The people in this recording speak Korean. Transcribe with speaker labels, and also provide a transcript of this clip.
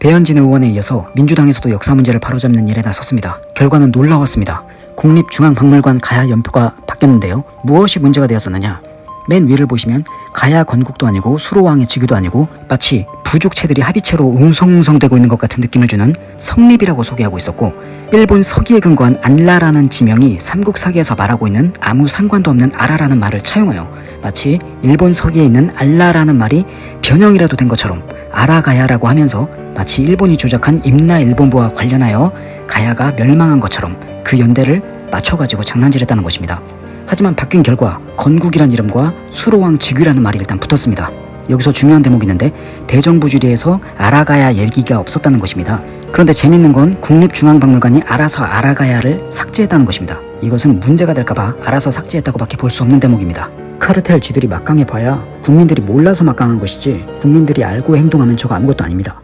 Speaker 1: 배현진 의원에 이어서 민주당에서도 역사 문제를 바로잡는 일에 나섰습니다. 결과는 놀라웠습니다. 국립중앙박물관 가야 연표가 바뀌었는데요. 무엇이 문제가 되었었느냐? 맨 위를 보시면 가야 건국도 아니고 수로왕의 즉위도 아니고 마치 부족체들이 합의체로 웅성웅성되고 있는 것 같은 느낌을 주는 성립이라고 소개하고 있었고 일본 서기에 근거한 안라라는 지명이 삼국사기에서 말하고 있는 아무 상관도 없는 아라라는 말을 차용하여 마치 일본 서기에 있는 알라라는 말이 변형이라도 된 것처럼 아라가야라고 하면서 마치 일본이 조작한 임나 일본부와 관련하여 가야가 멸망한 것처럼 그 연대를 맞춰가지고 장난질했다는 것입니다. 하지만 바뀐 결과 건국이란 이름과 수로왕 즉위라는 말이 일단 붙었습니다. 여기서 중요한 대목이 있는데 대정부주리에서 아라가야 얘기가 없었다는 것입니다. 그런데 재밌는 건 국립중앙박물관이 알아서 아라가야를 삭제했다는 것입니다. 이것은 문제가 될까봐 알아서 삭제했다고 밖에 볼 수 없는 대목입니다. 카르텔 지들이 막강해 봐야 국민들이 몰라서 막강한 것이지 국민들이 알고 행동하면 저거 아무것도 아닙니다.